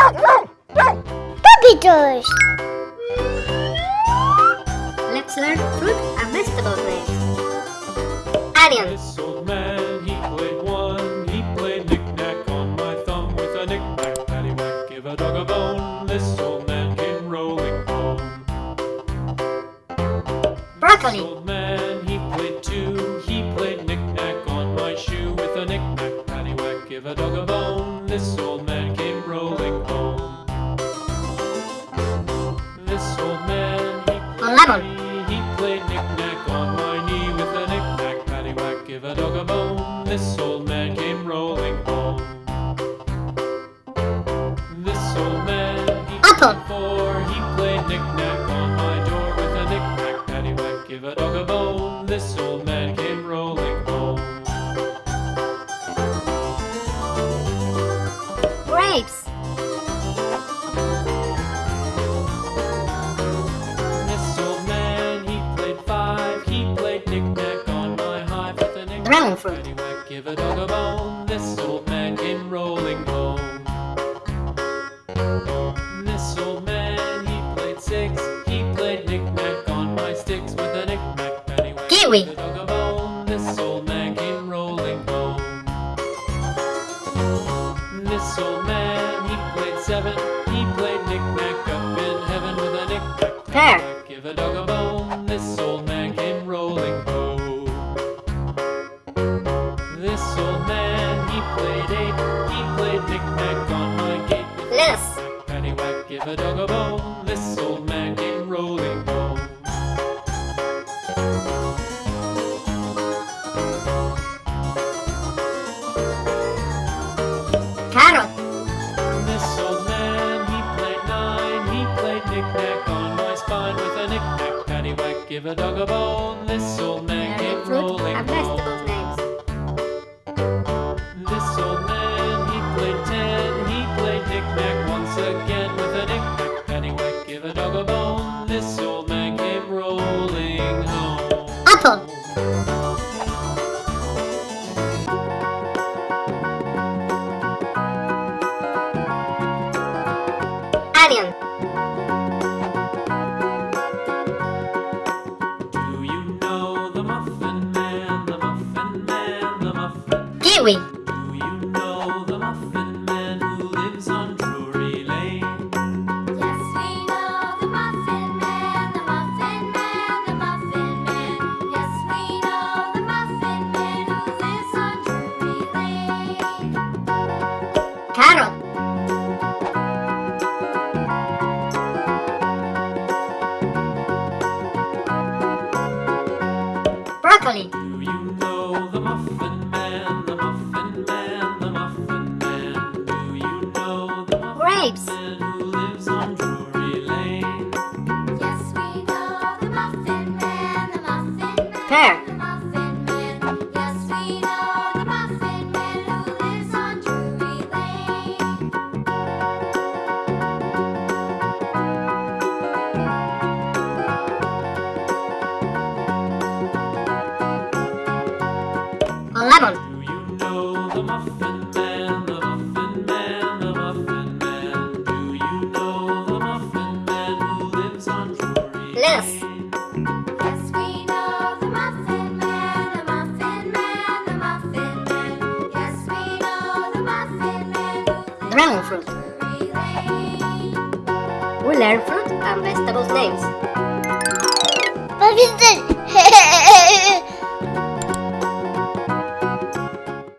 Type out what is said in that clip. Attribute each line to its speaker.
Speaker 1: Puppies.
Speaker 2: Let's learn fruit and vegetable names. Onion,
Speaker 3: This old man, he played one. He played knick-knack on my thumb with a knick-knack, paddywhack, give a dog a bone. This old man came rolling home. This
Speaker 2: broccoli,
Speaker 3: he played
Speaker 2: lemon.
Speaker 3: He played knick-knack on my knee with a knick-knack, paddywhack, give a dog a bone. This old man came rolling home. This old man, he
Speaker 2: Apple.
Speaker 3: four. He played knick-knack give a dog a bone. This old man came rolling home. This old man, he played six. He played knick-knack on my sticks with a knick-knack, paddywhack,
Speaker 2: Kiwi.
Speaker 3: give a dog a bone. This old man came rolling home. This old man, he played seven. Played on my gate a paddywhack, give a dog a bone. This old man came rolling home.
Speaker 2: carrot,
Speaker 3: This old man, he played nine. He played knick-knack on my spine with a knick-knack, paddywhack, give a dog a bone. This old man
Speaker 2: learn
Speaker 3: came
Speaker 2: fruit
Speaker 3: rolling
Speaker 2: and
Speaker 3: home. This Do you
Speaker 4: know the Muffin Man, who lives
Speaker 2: Dragon
Speaker 4: on
Speaker 2: fruit.
Speaker 4: Drury Lane.
Speaker 2: we learn fruit and vegetables names.
Speaker 1: Puppies.